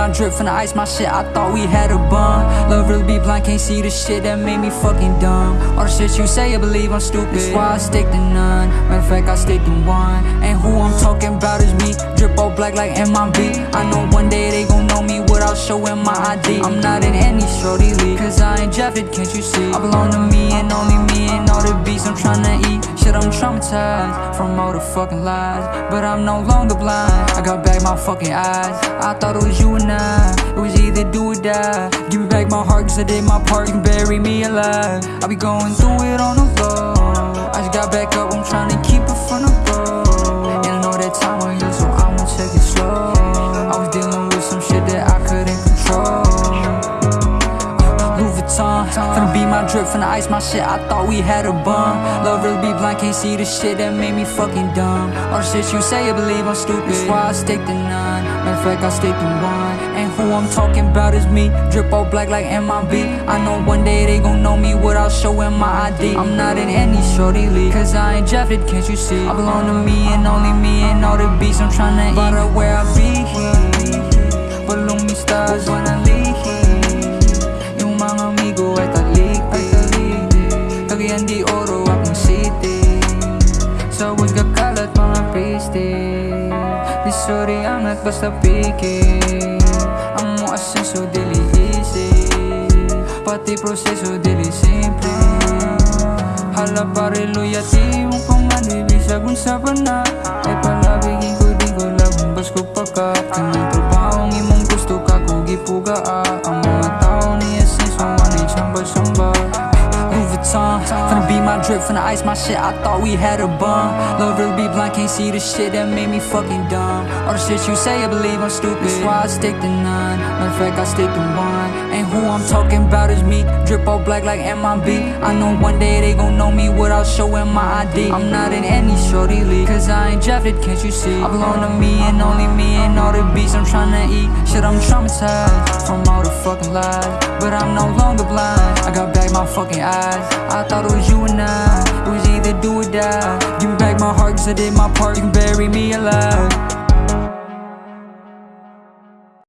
my drip the ice, my shit, I thought we had a bond Love really be blind, can't see the shit that made me fucking dumb. All the shit you say, I believe I'm stupid. That's why I stick to none, matter of fact, I stick to one. And who I'm talking about is me. Drip all black like MIB I know one day they gon' know me without showing my ID I'm not in any shorty league, cause I ain't Jeffed, can't you see? I belong to me and only me and all the beats eat Shit, I'm traumatized from all the fucking lies. But I'm no longer blind, I got back my fucking eyes. I thought it was you and I, it was either do or die. Give me back my heart cause I did my part, you can bury me alive. I be going through it on the low I just got back up, I'm tryna keep it from the road And I know that time on you, so I'ma take it slow Vuitton Finna be my drip, finna ice my shit. I thought we had a bond Love really be blind, can't see the shit that made me fucking dumb. All the shit you say, I believe I'm stupid. That's why I stick to none. Matter of fact, I stick to one. And who I'm talking about is me. Drip all black like MIB I know one day they gon' know me without showing my ID I'm not in any shorty league. Cause I ain't Jeffed, can't you see? I belong to me and only me and all the beats I'm tryna eat. But where I be amigo ay taliktik Cagayan di oro akong city Sa woods kakalat mga pasty Di sorry angat basta piki. Ang mo asenso dili easy. Pati proseso dili simple. Hala pare loyalty mo pang manibisa kung sa pana Ay palabigin ko din ko labong bas ko pagka Kanang trabahong imong gusto ka ko gipuga ah. Ang mga tao Drip, finna ice my shit I thought we had a bond Love really be blind, can't see the shit that made me fucking dumb. All the shit you say, I believe I'm stupid. That's why I stick to none. Matter of fact, I stick to one. And who I'm talking about is me. Drip all black like MIB I know one day they gon' know me without showing my ID I'm not in any shorty league Cause I ain't drafted, can't you see? I belong to me and only me and all the beats I'm tryna eat. Shit, I'm traumatized from all the fucking lies. But I'm no longer blind. I got back my fucking eyes. I thought it was you and I It was either do or die. Give me back my heart cause I did my part. You can bury me alive